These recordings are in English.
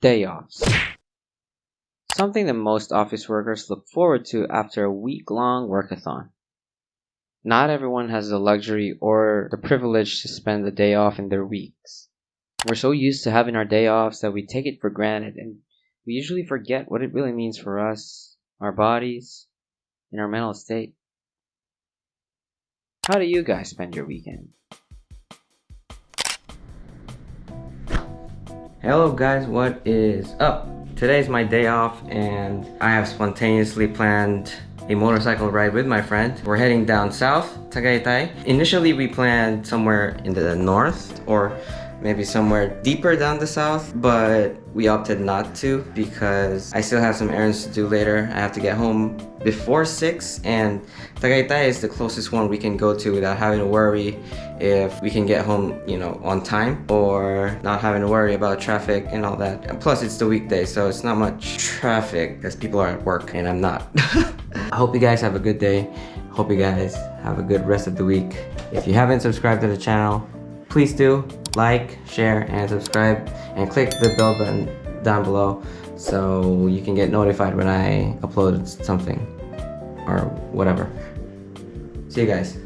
Day offs. Something that most office workers look forward to after a week long workathon. Not everyone has the luxury or the privilege to spend the day off in their weeks. We're so used to having our day offs that we take it for granted and we usually forget what it really means for us, our bodies, and our mental state. How do you guys spend your weekend? Hello guys, what is up? Today's my day off and I have spontaneously planned a motorcycle ride with my friend. We're heading down south, Tagaytay. Initially we planned somewhere in the north or maybe somewhere deeper down the south, but we opted not to because I still have some errands to do later. I have to get home before 6 and Tagaytay is the closest one we can go to without having to worry if we can get home, you know, on time or not having to worry about traffic and all that. And plus it's the weekday, so it's not much traffic because people are at work and I'm not. I hope you guys have a good day. Hope you guys have a good rest of the week. If you haven't subscribed to the channel, please do like, share, and subscribe, and click the bell button down below so you can get notified when I upload something or whatever. See you guys.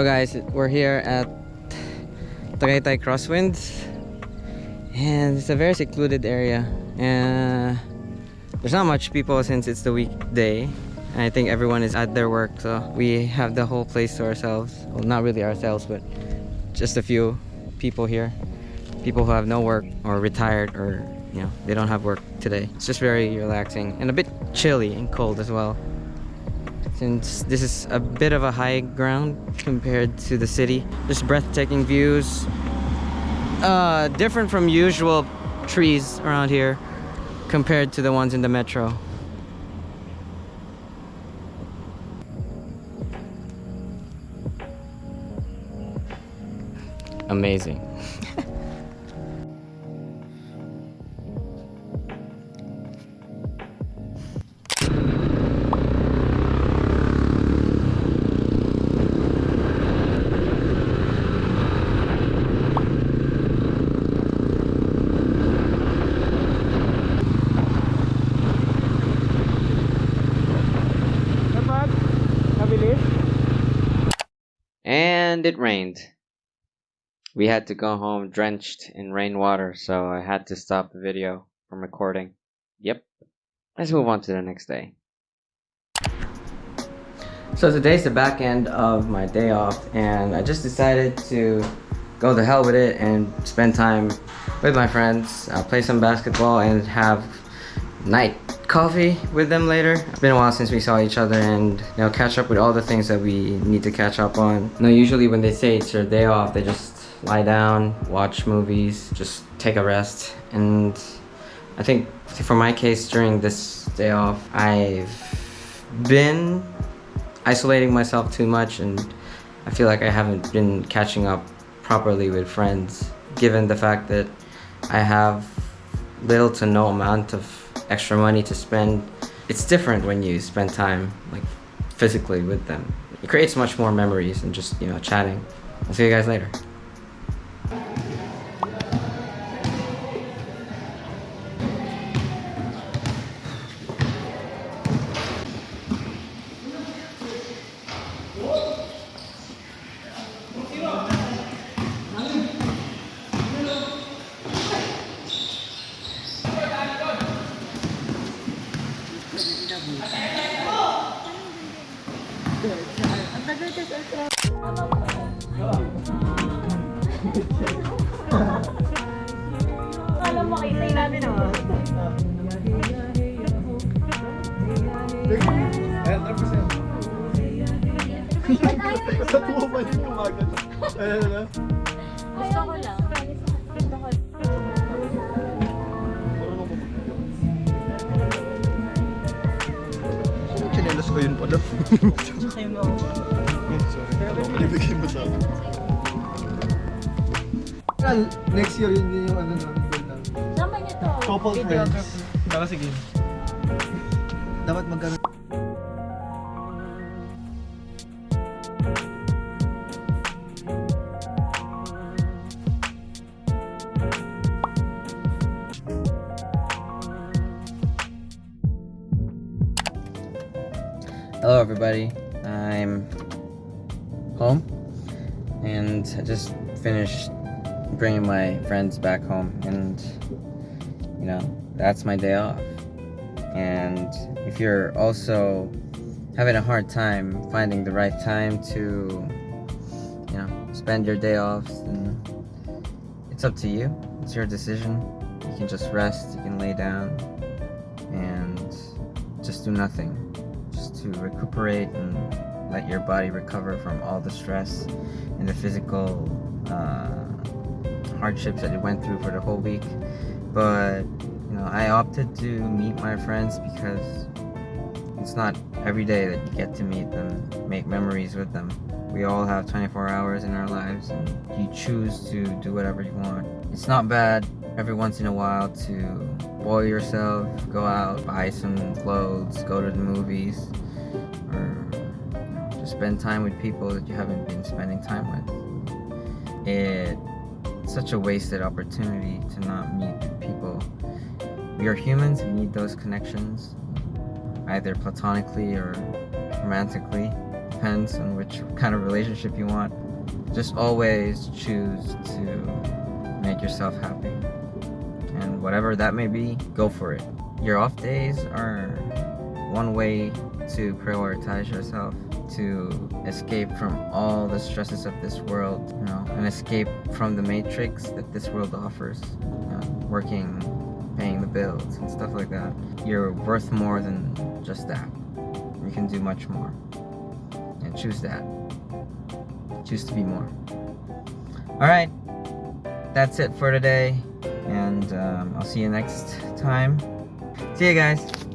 So guys, we're here at Tagaytay Crosswinds. And it's a very secluded area. And there's not much people since it's the weekday. And I think everyone is at their work so we have the whole place to ourselves. Well not really ourselves but just a few people here. People who have no work or retired or you know they don't have work today. It's just very relaxing and a bit chilly and cold as well since this is a bit of a high ground compared to the city just breathtaking views uh, different from usual trees around here compared to the ones in the metro. Amazing. And it rained. We had to go home drenched in rainwater, so I had to stop the video from recording. Yep. Let's move on to the next day. So today's the back end of my day off and I just decided to go the hell with it and spend time with my friends, uh, play some basketball and have night coffee with them later. It's been a while since we saw each other and know catch up with all the things that we need to catch up on. Know, usually when they say it's their day off, they just lie down, watch movies, just take a rest. And I think for my case during this day off, I've been isolating myself too much and I feel like I haven't been catching up properly with friends given the fact that I have little to no amount of extra money to spend. It's different when you spend time like physically with them. It creates much more memories than just, you know, chatting. I'll see you guys later. Alam mo, itay natin ako. Ayan, 3%. Sa tuwa pa yung kumagat. Ayan na. Gusto ko lang. Ko yun pala. Sorry. Ibigay mo sa akin. Next year yun din yung ano namin. Sama niyo to. Couple friends. Baka sige. Dapat magkaroon. Everybody, I'm home and I just finished bringing my friends back home and you know that's my day off. And if you're also having a hard time finding the right time to you know spend your day off then it's up to you. It's your decision. You can just rest you can lay down and just do nothing to recuperate and let your body recover from all the stress and the physical uh, hardships that you went through for the whole week. But you know, I opted to meet my friends because it's not every day that you get to meet them, make memories with them. We all have 24 hours in our lives, and you choose to do whatever you want. It's not bad every once in a while to spoil yourself, go out, buy some clothes, go to the movies, spend time with people that you haven't been spending time with. It's such a wasted opportunity to not meet people. We are humans, we need those connections, either platonically or romantically. depends on which kind of relationship you want. Just always choose to make yourself happy. And whatever that may be, go for it. Your off days are one way to prioritize yourself, to escape from all the stresses of this world, you know, and escape from the matrix that this world offers. You know, working, paying the bills, and stuff like that. You're worth more than just that. You can do much more. And choose that. Choose to be more. Alright, that's it for today. And um, I'll see you next time. See you guys.